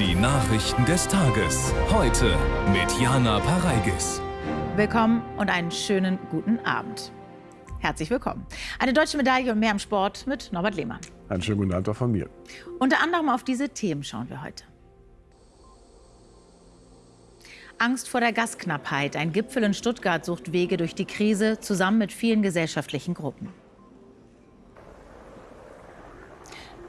Nachrichten des Tages. Heute mit Jana Pareigis. Willkommen und einen schönen guten Abend. Herzlich willkommen. Eine deutsche Medaille und mehr im Sport mit Norbert Lehmann. Einen schönen guten Abend auch von mir. Unter anderem auf diese Themen schauen wir heute. Angst vor der Gasknappheit. Ein Gipfel in Stuttgart sucht Wege durch die Krise zusammen mit vielen gesellschaftlichen Gruppen.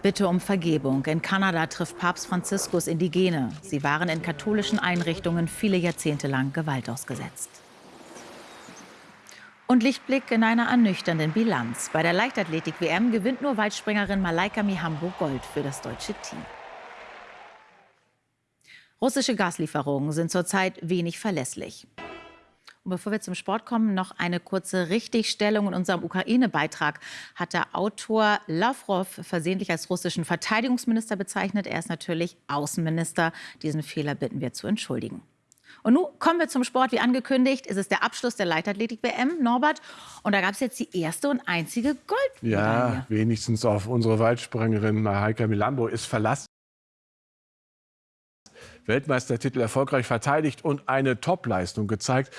Bitte um Vergebung. In Kanada trifft Papst Franziskus Indigene. Sie waren in katholischen Einrichtungen viele Jahrzehnte lang Gewalt ausgesetzt. Und Lichtblick in einer ernüchternden Bilanz. Bei der Leichtathletik-WM gewinnt nur Weitspringerin Malaika Mihambo Gold für das deutsche Team. Russische Gaslieferungen sind zurzeit wenig verlässlich. Und bevor wir zum Sport kommen, noch eine kurze Richtigstellung. In unserem Ukraine-Beitrag hat der Autor Lavrov versehentlich als russischen Verteidigungsminister bezeichnet. Er ist natürlich Außenminister. Diesen Fehler bitten wir zu entschuldigen. Und nun kommen wir zum Sport. Wie angekündigt, ist es der Abschluss der Leichtathletik-WM, Norbert. Und da gab es jetzt die erste und einzige Goldmedaille. Ja, wenigstens auf unsere Weitspringerin Heike Milambo ist Verlass. Weltmeistertitel erfolgreich verteidigt und eine Topleistung gezeigt.